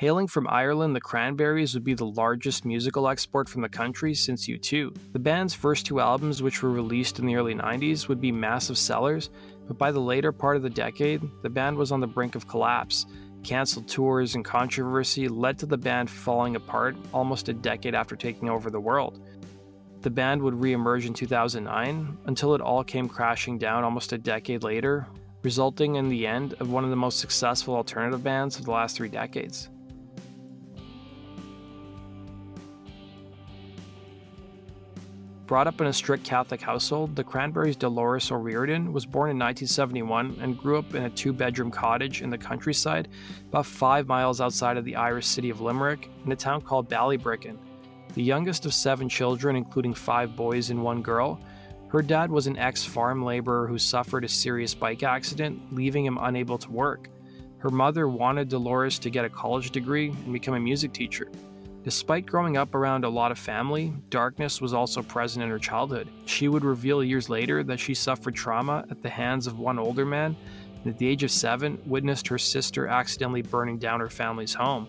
Hailing from Ireland, the Cranberries would be the largest musical export from the country since U2. The band's first two albums, which were released in the early 90s, would be massive sellers, but by the later part of the decade, the band was on the brink of collapse. Cancelled tours and controversy led to the band falling apart almost a decade after taking over the world. The band would re-emerge in 2009 until it all came crashing down almost a decade later, resulting in the end of one of the most successful alternative bands of the last three decades. Brought up in a strict Catholic household, the Cranberries' Dolores O'Riordan was born in 1971 and grew up in a two bedroom cottage in the countryside, about five miles outside of the Irish city of Limerick, in a town called Ballybricken. The youngest of seven children, including five boys and one girl, her dad was an ex farm laborer who suffered a serious bike accident, leaving him unable to work. Her mother wanted Dolores to get a college degree and become a music teacher. Despite growing up around a lot of family, darkness was also present in her childhood. She would reveal years later that she suffered trauma at the hands of one older man, and at the age of seven, witnessed her sister accidentally burning down her family's home.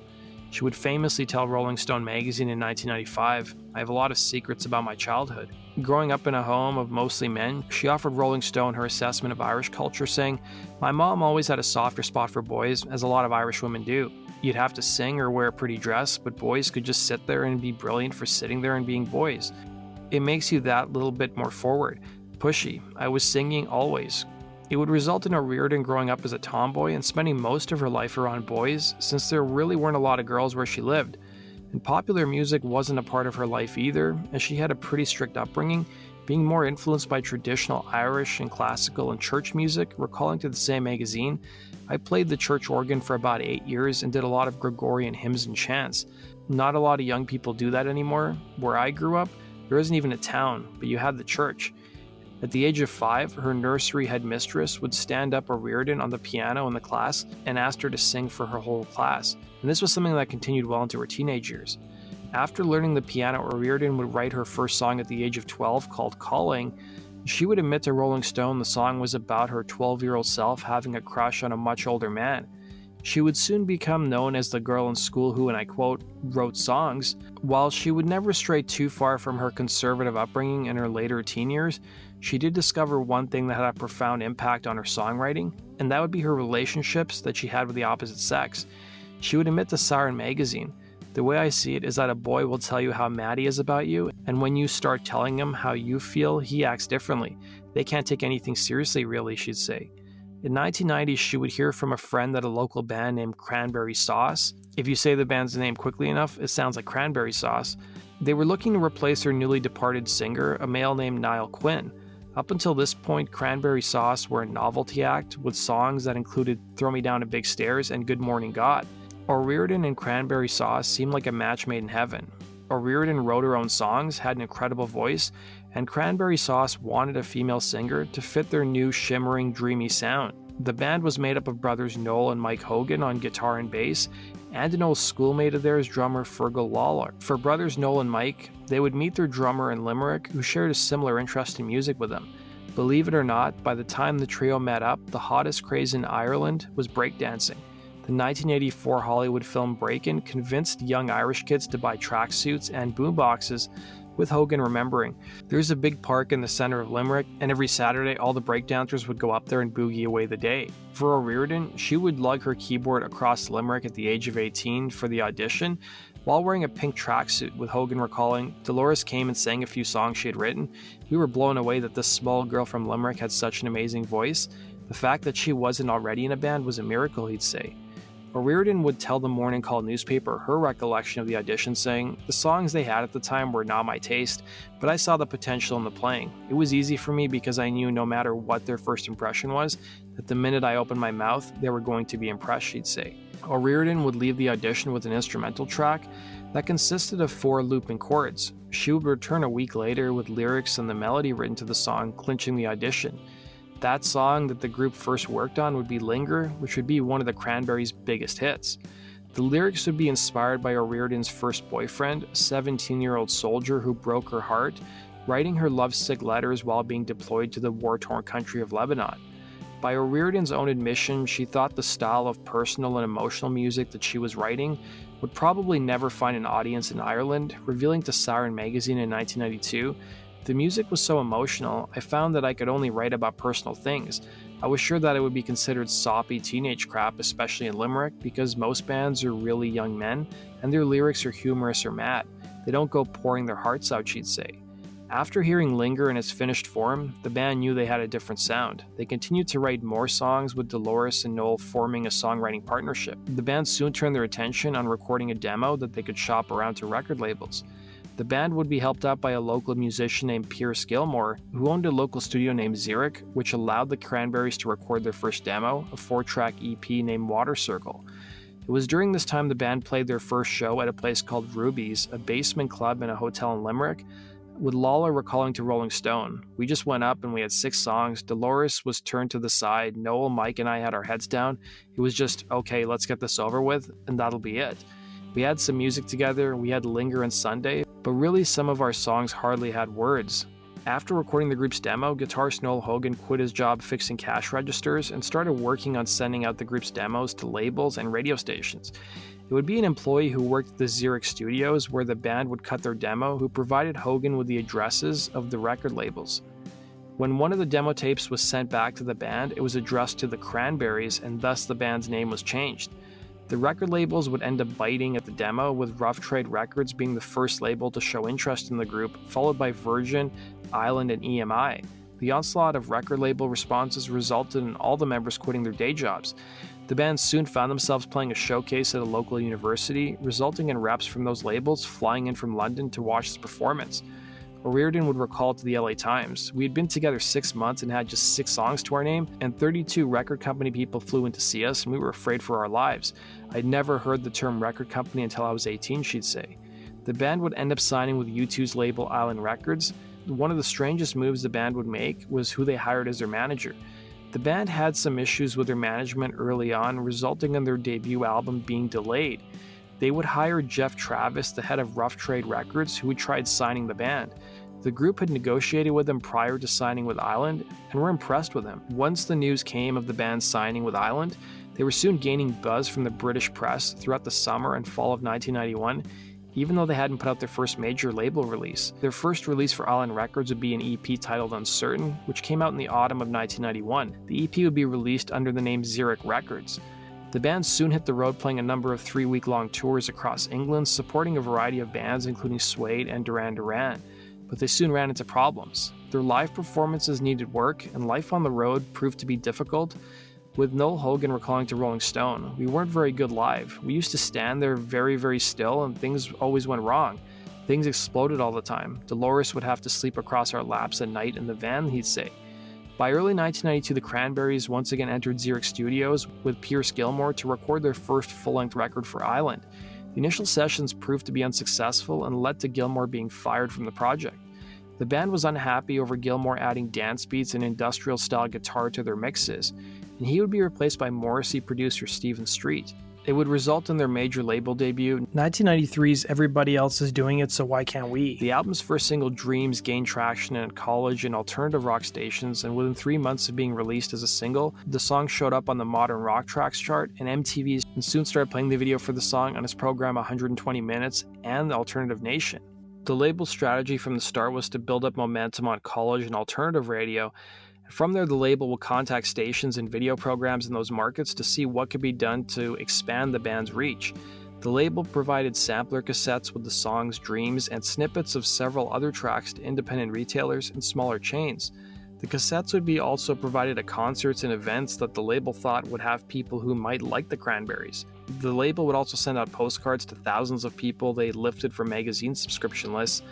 She would famously tell Rolling Stone magazine in 1995, I have a lot of secrets about my childhood. Growing up in a home of mostly men, she offered Rolling Stone her assessment of Irish culture, saying, My mom always had a softer spot for boys, as a lot of Irish women do. You'd have to sing or wear a pretty dress, but boys could just sit there and be brilliant for sitting there and being boys. It makes you that little bit more forward, pushy. I was singing always. It would result in O'Riordan growing up as a tomboy and spending most of her life around boys, since there really weren't a lot of girls where she lived. And popular music wasn't a part of her life either, as she had a pretty strict upbringing, being more influenced by traditional Irish and classical and church music, recalling to the same magazine I played the church organ for about eight years and did a lot of Gregorian hymns and chants. Not a lot of young people do that anymore. Where I grew up, there isn't even a town, but you had the church. At the age of five, her nursery headmistress would stand up O'Riordan on the piano in the class and asked her to sing for her whole class, and this was something that continued well into her teenage years. After learning the piano, O'Riordan would write her first song at the age of 12 called Calling, she would admit to Rolling Stone the song was about her 12 year old self having a crush on a much older man. She would soon become known as the girl in school who, and I quote, wrote songs. While she would never stray too far from her conservative upbringing in her later teen years, she did discover one thing that had a profound impact on her songwriting, and that would be her relationships that she had with the opposite sex. She would admit to Siren magazine the way I see it is that a boy will tell you how mad he is about you, and when you start telling him how you feel, he acts differently. They can't take anything seriously, really, she'd say. In 1990, she would hear from a friend that a local band named Cranberry Sauce, if you say the band's name quickly enough, it sounds like cranberry sauce, they were looking to replace their newly departed singer, a male named Niall Quinn. Up until this point, Cranberry Sauce were a novelty act with songs that included Throw Me Down a Big Stairs and Good Morning God. O'Riordan and Cranberry Sauce seemed like a match made in heaven. O'Riordan wrote her own songs, had an incredible voice, and Cranberry Sauce wanted a female singer to fit their new shimmering, dreamy sound. The band was made up of brothers Noel and Mike Hogan on guitar and bass, and an old schoolmate of theirs, drummer Fergal Lawler. For brothers Noel and Mike, they would meet their drummer in Limerick, who shared a similar interest in music with them. Believe it or not, by the time the trio met up, the hottest craze in Ireland was breakdancing. The 1984 Hollywood film Breakin' convinced young Irish kids to buy tracksuits and boomboxes, with Hogan remembering. There's a big park in the center of Limerick, and every Saturday all the breakdancers would go up there and boogie away the day. For O'Riordan, she would lug her keyboard across Limerick at the age of 18 for the audition, while wearing a pink tracksuit, with Hogan recalling, Dolores came and sang a few songs she had written. We were blown away that this small girl from Limerick had such an amazing voice. The fact that she wasn't already in a band was a miracle, he'd say. O'Riordan would tell the Morning Call newspaper her recollection of the audition, saying, The songs they had at the time were not my taste, but I saw the potential in the playing. It was easy for me because I knew no matter what their first impression was, that the minute I opened my mouth, they were going to be impressed, she'd say. O'Riordan would leave the audition with an instrumental track that consisted of four looping chords. She would return a week later with lyrics and the melody written to the song, clinching the audition. That song that the group first worked on would be Linger, which would be one of the Cranberries' biggest hits. The lyrics would be inspired by O'Riordan's first boyfriend, a 17 year old soldier who broke her heart, writing her lovesick letters while being deployed to the war torn country of Lebanon. By O'Riordan's own admission, she thought the style of personal and emotional music that she was writing would probably never find an audience in Ireland, revealing to Siren magazine in 1992 the music was so emotional, I found that I could only write about personal things. I was sure that it would be considered soppy teenage crap, especially in Limerick, because most bands are really young men and their lyrics are humorous or mad. They don't go pouring their hearts out, she'd say. After hearing Linger in its finished form, the band knew they had a different sound. They continued to write more songs with Dolores and Noel forming a songwriting partnership. The band soon turned their attention on recording a demo that they could shop around to record labels. The band would be helped out by a local musician named Pearse Gilmore, who owned a local studio named Xeric, which allowed the Cranberries to record their first demo, a four track EP named Water Circle. It was during this time the band played their first show at a place called Ruby's, a basement club in a hotel in Limerick, with Lawler recalling to Rolling Stone. We just went up and we had six songs. Dolores was turned to the side. Noel, Mike, and I had our heads down. It was just, okay, let's get this over with, and that'll be it. We had some music together, we had Linger and Sunday, but really some of our songs hardly had words. After recording the group's demo, guitarist Noel Hogan quit his job fixing cash registers and started working on sending out the group's demos to labels and radio stations. It would be an employee who worked at the Xeric studios where the band would cut their demo who provided Hogan with the addresses of the record labels. When one of the demo tapes was sent back to the band, it was addressed to the Cranberries and thus the band's name was changed. The record labels would end up biting at the demo, with Rough Trade Records being the first label to show interest in the group, followed by Virgin, Island, and EMI. The onslaught of record label responses resulted in all the members quitting their day jobs. The band soon found themselves playing a showcase at a local university, resulting in reps from those labels flying in from London to watch this performance. O'Riordan would recall to the LA Times, We had been together six months and had just six songs to our name, and 32 record company people flew in to see us, and we were afraid for our lives. I'd never heard the term record company until I was 18, she'd say. The band would end up signing with U2's label Island Records. One of the strangest moves the band would make was who they hired as their manager. The band had some issues with their management early on, resulting in their debut album being delayed. They would hire Geoff Travis, the head of Rough Trade Records, who had tried signing the band. The group had negotiated with him prior to signing with Island and were impressed with him. Once the news came of the band signing with Island, they were soon gaining buzz from the British press throughout the summer and fall of 1991, even though they hadn't put out their first major label release. Their first release for Island Records would be an EP titled Uncertain, which came out in the autumn of 1991. The EP would be released under the name Xeric Records. The band soon hit the road playing a number of three week long tours across England, supporting a variety of bands including Suede and Duran Duran. But they soon ran into problems. Their live performances needed work, and life on the road proved to be difficult. With Noel Hogan recalling to Rolling Stone, we weren't very good live. We used to stand there very, very still, and things always went wrong. Things exploded all the time. Dolores would have to sleep across our laps at night in the van, he'd say. By early 1992, the Cranberries once again entered Xeric Studios with Pearse Gilmore to record their first full length record for Island. The initial sessions proved to be unsuccessful and led to Gilmore being fired from the project. The band was unhappy over Gilmore adding dance beats and industrial style guitar to their mixes, and he would be replaced by Morrissey producer Stephen Street. It would result in their major label debut. 1993's Everybody Else Is Doing It, So Why Can't We? The album's first single, Dreams, gained traction in college and alternative rock stations, and within three months of being released as a single, the song showed up on the Modern Rock Tracks chart and MTV's, and soon started playing the video for the song on its program 120 Minutes and the Alternative Nation. The label's strategy from the start was to build up momentum on college and alternative radio, from there, the label will contact stations and video programs in those markets to see what could be done to expand the band's reach. The label provided sampler cassettes with the songs Dreams and snippets of several other tracks to independent retailers and smaller chains. The cassettes would be also provided at concerts and events that the label thought would have people who might like the Cranberries. The label would also send out postcards to thousands of people they lifted from magazine subscription lists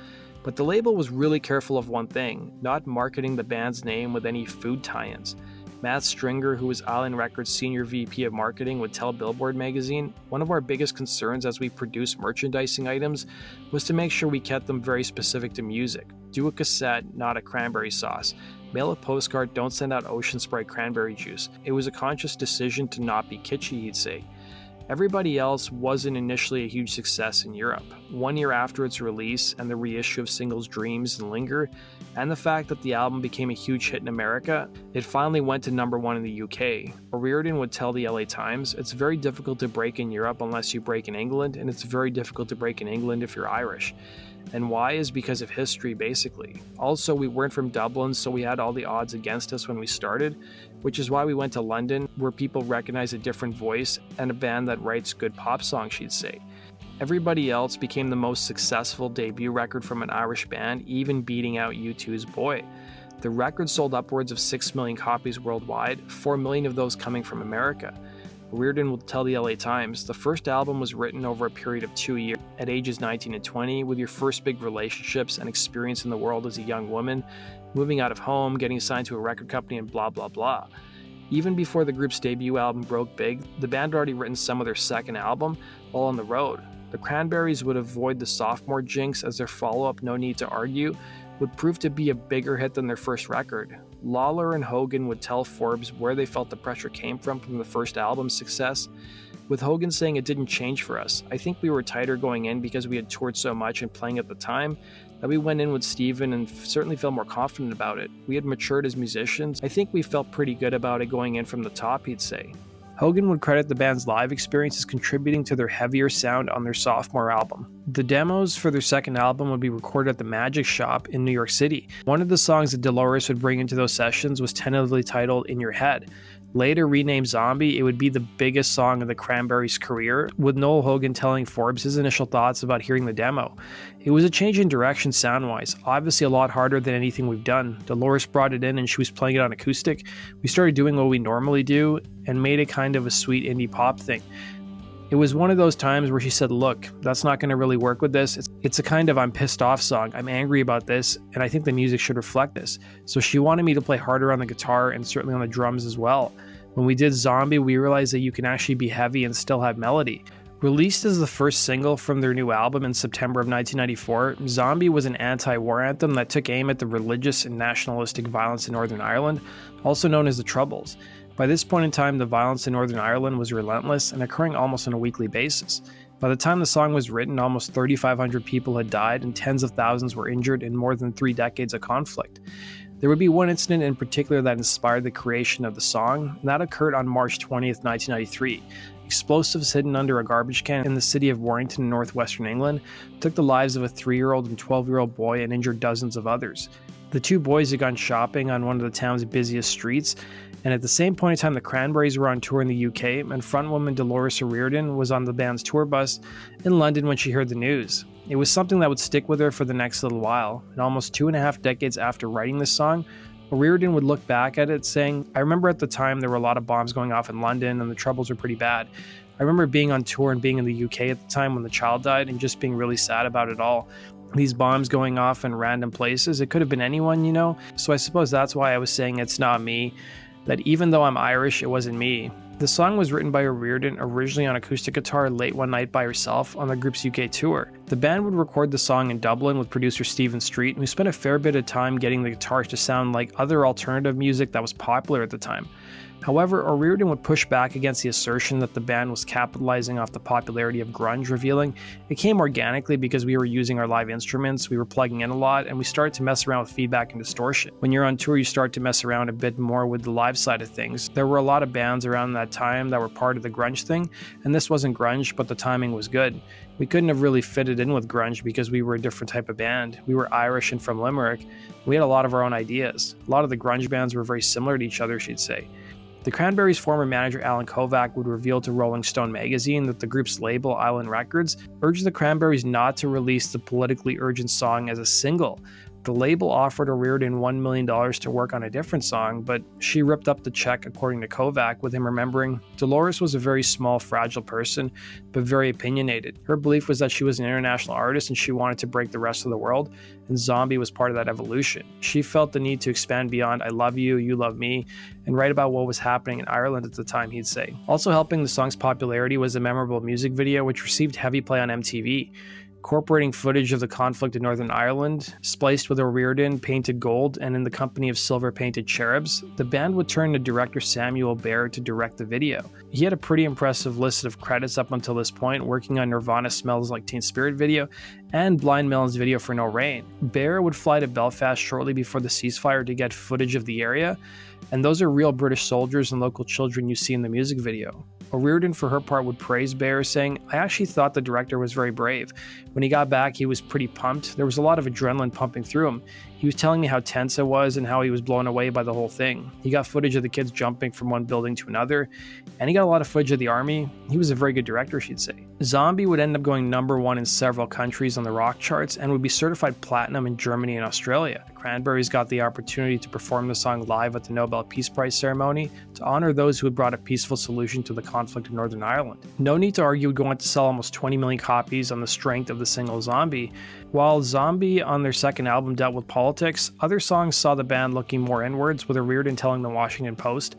but the label was really careful of one thing not marketing the band's name with any food tie ins. Matt Stringer, who was Island Records Senior VP of Marketing, would tell Billboard magazine one of our biggest concerns as we produce merchandising items was to make sure we kept them very specific to music. Do a cassette, not a cranberry sauce. Mail a postcard, don't send out Ocean Spray cranberry juice. It was a conscious decision to not be kitschy, he'd say. Everybody else wasn't initially a huge success in Europe. One year after its release and the reissue of singles Dreams and Linger, and the fact that the album became a huge hit in America, it finally went to number one in the UK. O'Riordan would tell the LA Times, It's very difficult to break in Europe unless you break in England, and it's very difficult to break in England if you're Irish. And why is because of history, basically. Also, we weren't from Dublin, so we had all the odds against us when we started, which is why we went to London, where people recognize a different voice and a band that writes good pop songs, she'd say. Everybody else became the most successful debut record from an Irish band, even beating out U2's Boy. The record sold upwards of 6 million copies worldwide, 4 million of those coming from America. Reardon will tell the LA Times the first album was written over a period of two years, at ages 19 and 20, with your first big relationships and experience in the world as a young woman, moving out of home, getting signed to a record company, and blah blah blah. Even before the group's debut album broke big, the band had already written some of their second album while on the road. The Cranberries would avoid the sophomore jinx as their follow up, No Need to Argue, would prove to be a bigger hit than their first record. Lawler and Hogan would tell Forbes where they felt the pressure came from from the first album's success, with Hogan saying it didn't change for us. I think we were tighter going in because we had toured so much and playing at the time that we went in with Stephen and certainly felt more confident about it. We had matured as musicians. I think we felt pretty good about it going in from the top, he'd say. Hogan would credit the band's live experience as contributing to their heavier sound on their sophomore album. The demos for their second album would be recorded at the Magic Shop in New York City. One of the songs that Dolores would bring into those sessions was tentatively titled In Your Head. Later renamed Zombie, it would be the biggest song of the Cranberries' career, with Noel Hogan telling Forbes his initial thoughts about hearing the demo. It was a change in direction sound wise, obviously a lot harder than anything we've done. Dolores brought it in and she was playing it on acoustic. We started doing what we normally do and made it kind of a sweet indie pop thing. It was one of those times where she said, Look, that's not going to really work with this. It's, it's a kind of I'm pissed off song. I'm angry about this, and I think the music should reflect this. So she wanted me to play harder on the guitar and certainly on the drums as well. When we did Zombie, we realized that you can actually be heavy and still have melody. Released as the first single from their new album in September of 1994, Zombie was an anti war anthem that took aim at the religious and nationalistic violence in Northern Ireland, also known as the Troubles. By this point in time, the violence in Northern Ireland was relentless and occurring almost on a weekly basis. By the time the song was written, almost 3,500 people had died and tens of thousands were injured in more than three decades of conflict. There would be one incident in particular that inspired the creation of the song, and that occurred on March 20th, 1993. Explosives hidden under a garbage can in the city of Warrington in northwestern England took the lives of a three year old and 12 year old boy and injured dozens of others. The two boys had gone shopping on one of the town's busiest streets, and at the same point in time, the Cranberries were on tour in the UK, and frontwoman Dolores O'Riordan was on the band's tour bus in London when she heard the news. It was something that would stick with her for the next little while, and almost two and a half decades after writing this song, O'Riordan would look back at it saying, I remember at the time there were a lot of bombs going off in London and the troubles were pretty bad. I remember being on tour and being in the UK at the time when the child died and just being really sad about it all these bombs going off in random places. It could have been anyone, you know? So I suppose that's why I was saying it's not me, that even though I'm Irish, it wasn't me. The song was written by O'Riordan originally on acoustic guitar late one night by herself on the group's UK tour. The band would record the song in Dublin with producer Stephen Street, who spent a fair bit of time getting the guitars to sound like other alternative music that was popular at the time. However, O'Riordan would push back against the assertion that the band was capitalizing off the popularity of grunge, revealing it came organically because we were using our live instruments, we were plugging in a lot, and we started to mess around with feedback and distortion. When you're on tour, you start to mess around a bit more with the live side of things. There were a lot of bands around that time that were part of the grunge thing, and this wasn't grunge, but the timing was good. We couldn't have really fitted in with grunge because we were a different type of band. We were Irish and from Limerick. We had a lot of our own ideas. A lot of the grunge bands were very similar to each other, she'd say. The Cranberries' former manager Allen Kovac would reveal to Rolling Stone magazine that the group's label, Island Records, urged the Cranberries not to release the politically urgent song as a single, the label offered O'Riordan $1 million to work on a different song, but she ripped up the check, according to Kovac, with him remembering Dolores was a very small, fragile person, but very opinionated. Her belief was that she was an international artist and she wanted to break the rest of the world, and Zombie was part of that evolution. She felt the need to expand beyond I love you, you love me, and write about what was happening in Ireland at the time, he'd say. Also helping the song's popularity was a memorable music video which received heavy play on MTV. Incorporating footage of the conflict in Northern Ireland, spliced with O'Riordan painted gold and in the company of silver painted cherubs, the band would turn to director Samuel Bayer to direct the video. He had a pretty impressive list of credits up until this point, working on Nirvana Smells Like Teen Spirit video and Blind Melon's video for No Rain. Behr would fly to Belfast shortly before the ceasefire to get footage of the area, and those are real British soldiers and local children you see in the music video. O'Riordan, for her part, would praise Bayer, saying, I actually thought the director was very brave. When he got back, he was pretty pumped. There was a lot of adrenaline pumping through him. He was telling me how tense it was and how he was blown away by the whole thing. He got footage of the kids jumping from one building to another, and he got a lot of footage of the army. He was a very good director, she'd say. Zombie would end up going number one in several countries on the rock charts and would be certified platinum in Germany and Australia. Cranberries got the opportunity to perform the song live at the Nobel Peace Prize ceremony to honor those who had brought a peaceful solution to the conflict in Northern Ireland. No need to argue would go on to sell almost 20 million copies on the strength of the single Zombie, while Zombie on their second album dealt with politics, other songs saw the band looking more inwards, with O'Riordan telling the Washington Post.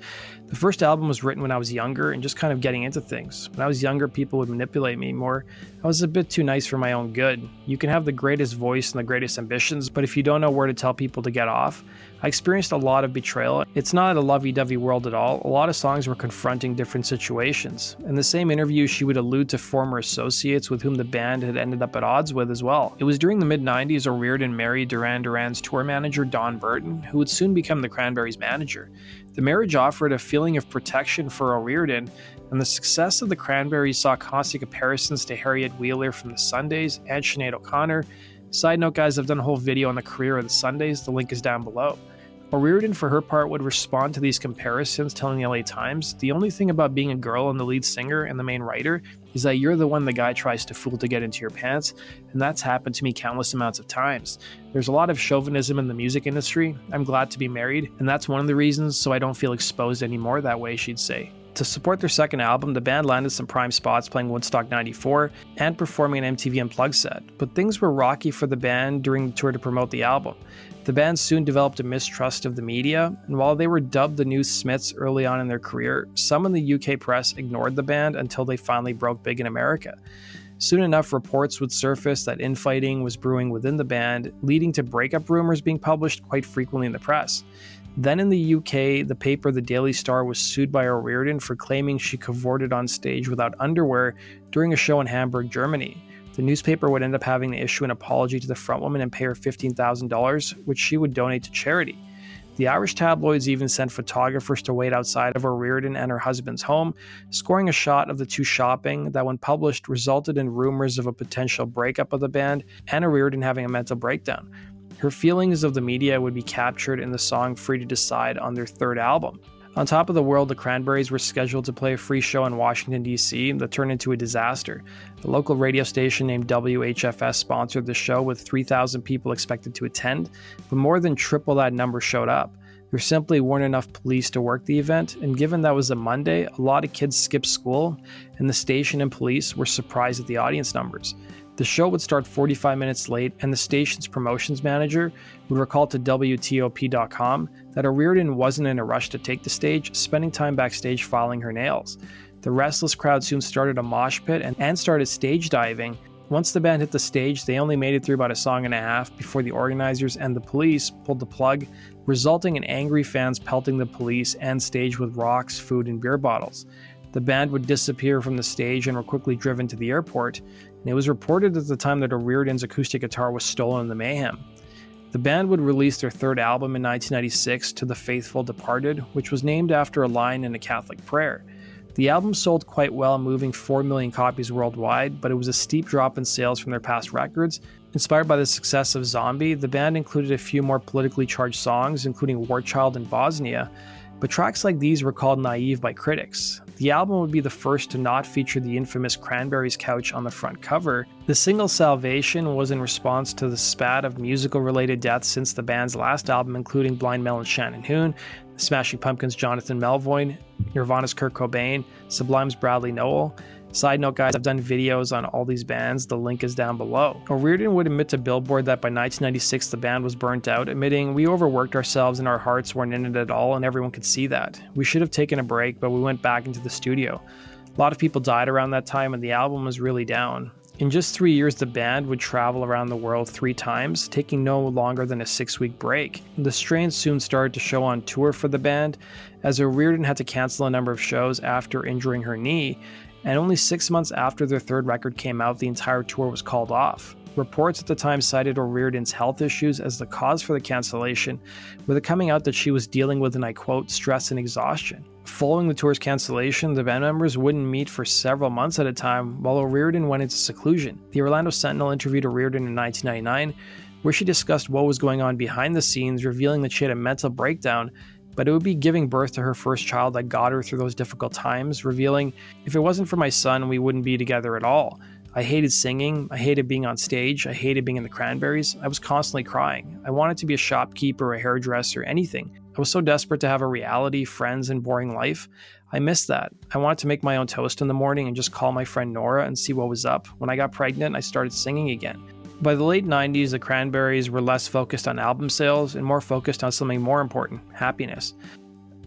The first album was written when I was younger and just kind of getting into things. When I was younger, people would manipulate me more. I was a bit too nice for my own good. You can have the greatest voice and the greatest ambitions, but if you don't know where to tell people to get off, I experienced a lot of betrayal. It's not a lovey dovey world at all. A lot of songs were confronting different situations. In the same interview, she would allude to former associates with whom the band had ended up at odds with as well. It was during the mid 90s O'Riordan married Duran Duran's tour manager Don Burton, who would soon become the Cranberries' manager. The marriage offered a feeling of protection for O'Riordan, and the success of the Cranberries saw constant comparisons to Harriet Wheeler from the Sundays and Sinead O'Connor. Side note, guys, I've done a whole video on the career of the Sundays. The link is down below. O'Riordan, for her part, would respond to these comparisons, telling the LA Times, The only thing about being a girl and the lead singer and the main writer is that you're the one the guy tries to fool to get into your pants, and that's happened to me countless amounts of times. There's a lot of chauvinism in the music industry. I'm glad to be married, and that's one of the reasons, so I don't feel exposed anymore that way, she'd say. To support their second album, the band landed some prime spots playing Woodstock 94 and performing an MTV Unplugged set, but things were rocky for the band during the tour to promote the album. The band soon developed a mistrust of the media, and while they were dubbed the New Smiths early on in their career, some in the UK press ignored the band until they finally broke big in America. Soon enough, reports would surface that infighting was brewing within the band, leading to breakup rumors being published quite frequently in the press. Then in the UK, the paper The Daily Star was sued by O'Riordan for claiming she cavorted on stage without underwear during a show in Hamburg, Germany. The newspaper would end up having to issue an apology to the frontwoman and pay her $15,000, which she would donate to charity. The Irish tabloids even sent photographers to wait outside of O'Riordan and her husband's home, scoring a shot of the two shopping that, when published, resulted in rumors of a potential breakup of the band and O'Riordan having a mental breakdown. Her feelings of the media would be captured in the song Free to Decide on their third album. On top of the world, the Cranberries were scheduled to play a free show in Washington, D.C. that turned into a disaster. The local radio station named WHFS sponsored the show with 3,000 people expected to attend, but more than triple that number showed up. There simply weren't enough police to work the event, and given that was a Monday, a lot of kids skipped school, and the station and police were surprised at the audience numbers. The show would start 45 minutes late, and the station's promotions manager would recall to WTOP.com that O'Riordan wasn't in a rush to take the stage, spending time backstage filing her nails. The restless crowd soon started a mosh pit and, and started stage diving. Once the band hit the stage, they only made it through about a song and a half before the organizers and the police pulled the plug, resulting in angry fans pelting the police and stage with rocks, food, and beer bottles. The band would disappear from the stage and were quickly driven to the airport and it was reported at the time that O'Riordan's acoustic guitar was stolen in the mayhem. The band would release their third album in 1996, To the Faithful Departed, which was named after a line in a Catholic prayer. The album sold quite well, moving 4 million copies worldwide, but it was a steep drop in sales from their past records. Inspired by the success of Zombie, the band included a few more politically charged songs, including War Child in Bosnia, but tracks like these were called naive by critics. The album would be the first to not feature the infamous Cranberries couch on the front cover. The single Salvation was in response to the spat of musical related deaths since the band's last album, including Blind Melon's Shannon Hoon, Smashing Pumpkins' Jonathan Melvoin, Nirvana's Kurt Cobain, Sublime's Bradley Nowell, Side note, guys, I've done videos on all these bands. The link is down below. O'Riordan would admit to Billboard that by 1996 the band was burnt out, admitting, We overworked ourselves and our hearts weren't in it at all, and everyone could see that. We should have taken a break, but we went back into the studio. A lot of people died around that time, and the album was really down. In just three years, the band would travel around the world three times, taking no longer than a six week break. The strain soon started to show on tour for the band, as O'Riordan had to cancel a number of shows after injuring her knee, and only six months after their third record came out, the entire tour was called off. Reports at the time cited O'Riordan's health issues as the cause for the cancellation, with it coming out that she was dealing with, and I quote, stress and exhaustion. Following the tour's cancellation, the band members wouldn't meet for several months at a time while O'Riordan went into seclusion. The Orlando Sentinel interviewed O'Riordan in 1999, where she discussed what was going on behind the scenes, revealing that she had a mental breakdown, but it would be giving birth to her first child that got her through those difficult times, revealing, If it wasn't for my son, we wouldn't be together at all. I hated singing. I hated being on stage. I hated being in the Cranberries. I was constantly crying. I wanted to be a shopkeeper, a hairdresser, anything. I was so desperate to have a reality, friends, and boring life. I missed that. I wanted to make my own toast in the morning and just call my friend Nora and see what was up. When I got pregnant, I started singing again. By the late 90s, the Cranberries were less focused on album sales and more focused on something more important happiness.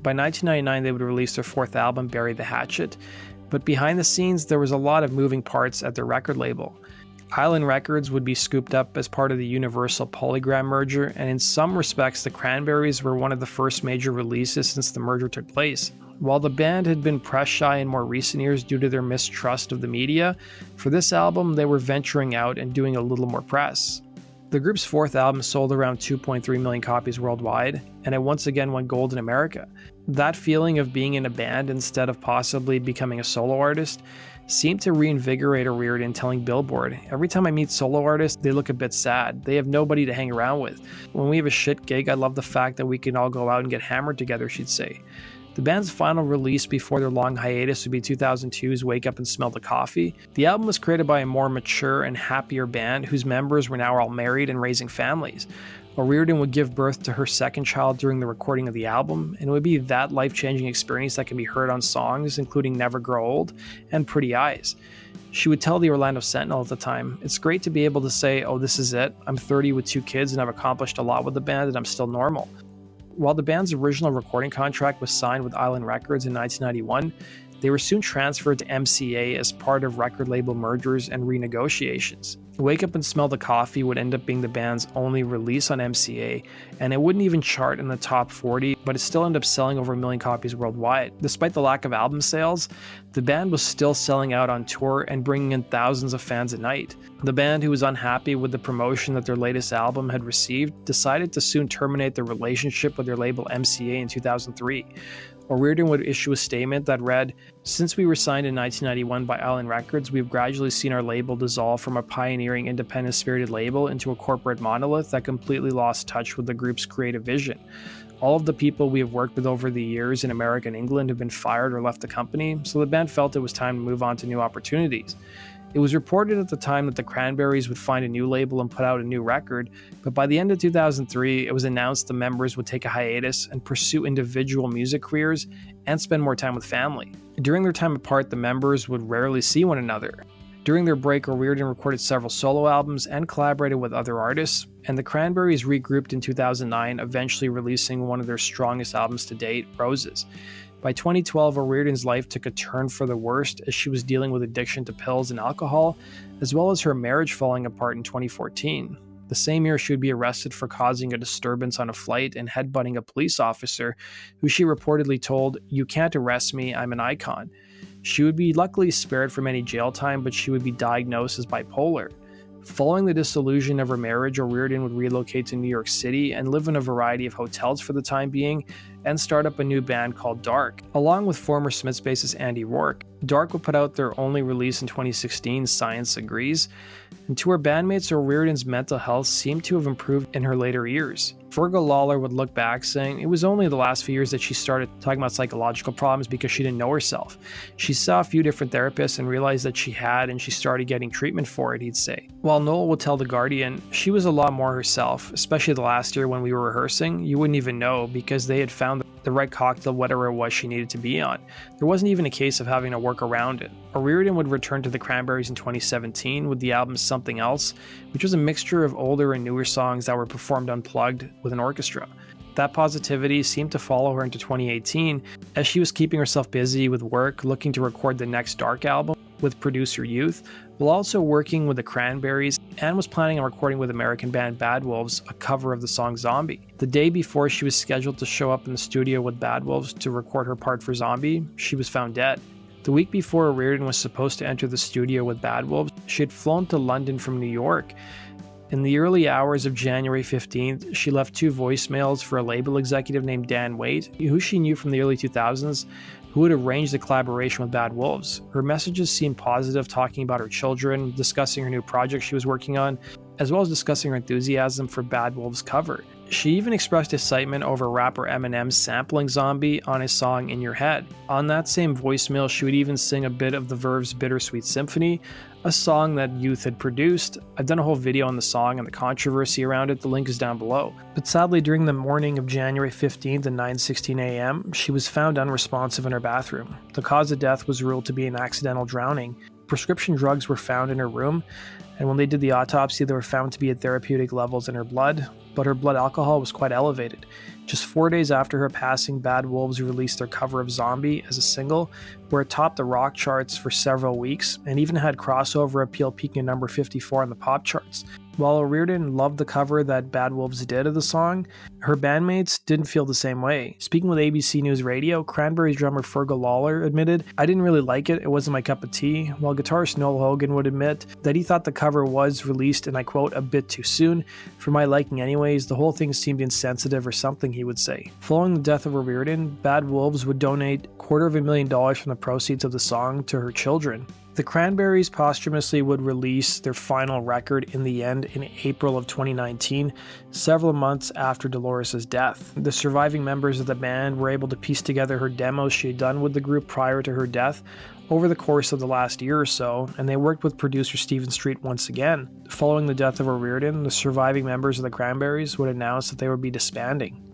By 1999, they would release their fourth album, Bury the Hatchet, but behind the scenes, there was a lot of moving parts at their record label. Island Records would be scooped up as part of the Universal Polygram merger, and in some respects, the Cranberries were one of the first major releases since the merger took place. While the band had been press shy in more recent years due to their mistrust of the media, for this album they were venturing out and doing a little more press. The group's fourth album sold around 2.3 million copies worldwide, and it once again went gold in America. That feeling of being in a band instead of possibly becoming a solo artist seemed to reinvigorate O'Riordan telling Billboard, Every time I meet solo artists, they look a bit sad. They have nobody to hang around with. When we have a shit gig, I love the fact that we can all go out and get hammered together, she'd say. The band's final release before their long hiatus would be 2002's Wake Up and Smell the Coffee. The album was created by a more mature and happier band whose members were now all married and raising families. O'Riordan would give birth to her second child during the recording of the album, and it would be that life changing experience that can be heard on songs including Never Grow Old and Pretty Eyes. She would tell the Orlando Sentinel at the time, It's great to be able to say, Oh, this is it. I'm 30 with two kids and I've accomplished a lot with the band and I'm still normal. While the band's original recording contract was signed with Island Records in 1991, they were soon transferred to MCA as part of record label mergers and renegotiations. Wake Up and Smell the Coffee would end up being the band's only release on MCA, and it wouldn't even chart in the top 40, but it still ended up selling over a million copies worldwide. Despite the lack of album sales, the band was still selling out on tour and bringing in thousands of fans a night. The band, who was unhappy with the promotion that their latest album had received, decided to soon terminate their relationship with their label MCA in 2003. O'Riordan would issue a statement that read Since we were signed in 1991 by Island Records, we have gradually seen our label dissolve from a pioneering, independent spirited label into a corporate monolith that completely lost touch with the group's creative vision. All of the people we have worked with over the years in America and England have been fired or left the company, so the band felt it was time to move on to new opportunities. It was reported at the time that the Cranberries would find a new label and put out a new record, but by the end of 2003, it was announced the members would take a hiatus and pursue individual music careers and spend more time with family. During their time apart, the members would rarely see one another. During their break, O'Riordan recorded several solo albums and collaborated with other artists, and the Cranberries regrouped in 2009, eventually releasing one of their strongest albums to date, Roses. By 2012, O'Riordan's life took a turn for the worst as she was dealing with addiction to pills and alcohol, as well as her marriage falling apart in 2014. The same year, she would be arrested for causing a disturbance on a flight and headbutting a police officer, who she reportedly told, You can't arrest me, I'm an icon. She would be luckily spared from any jail time, but she would be diagnosed as bipolar. Following the dissolution of her marriage, O'Riordan would relocate to New York City and live in a variety of hotels for the time being and start up a new band called Dark. Along with former Smiths bassist Andy Rourke, Dark would put out their only release in 2016, Science Agrees, and to her bandmates, O'Riordan's mental health seemed to have improved in her later years. Fergal Lawler would look back saying it was only the last few years that she started talking about psychological problems because she didn't know herself. She saw a few different therapists and realized that she had, and she started getting treatment for it, he'd say. While Noel would tell The Guardian, she was a lot more herself, especially the last year when we were rehearsing. You wouldn't even know because they had found the right cocktail, whatever it was she needed to be on. There wasn't even a case of having to work around it. O'Riordan would return to the Cranberries in 2017 with the album Something Else, which was a mixture of older and newer songs that were performed unplugged with an orchestra. That positivity seemed to follow her into 2018 as she was keeping herself busy with work, looking to record the next Dark album. With producer Youth, while also working with the Cranberries and was planning on recording with American band Bad Wolves a cover of the song Zombie. The day before she was scheduled to show up in the studio with Bad Wolves to record her part for Zombie, she was found dead. The week before Reardon was supposed to enter the studio with Bad Wolves, she had flown to London from New York. In the early hours of January 15th, she left two voicemails for a label executive named Dan Waite, who she knew from the early 2000s, who had arranged the collaboration with Bad Wolves. Her messages seemed positive, talking about her children, discussing her new project she was working on, as well as discussing her enthusiasm for Bad Wolves' cover. She even expressed excitement over rapper Eminem sampling Zombie on his song In Your Head. On that same voicemail, she would even sing a bit of the Verve's Bittersweet Symphony, a song that Youth had produced. I've done a whole video on the song and the controversy around it. The link is down below. But sadly, during the morning of January 15th at 9:16 a.m., she was found unresponsive in her bathroom. The cause of death was ruled to be an accidental drowning. Prescription drugs were found in her room, and when they did the autopsy, they were found to be at therapeutic levels in her blood, but her blood alcohol was quite elevated. Just four days after her passing, Bad Wolves released their cover of Zombie as a single, where it topped the rock charts for several weeks and even had crossover appeal peaking at number 54 on the pop charts. While Reardon loved the cover that Bad Wolves did of the song, her bandmates didn't feel the same way. Speaking with ABC News Radio, Cranberries drummer Fergal Lawler admitted, I didn't really like it, it wasn't my cup of tea, while guitarist Noel Hogan would admit that he thought the cover was released, and I quote, a bit too soon. For my liking, anyways, the whole thing seemed insensitive or something, he would say. Following the death of Reardon, Bad Wolves would donate quarter of a million dollars from the proceeds of the song to her children. The Cranberries posthumously would release their final record in the end in April of 2019, several months after Dolores' death. The surviving members of the band were able to piece together her demos she had done with the group prior to her death over the course of the last year or so, and they worked with producer Stephen Street once again. Following the death of O'Riordan, the surviving members of the Cranberries would announce that they would be disbanding.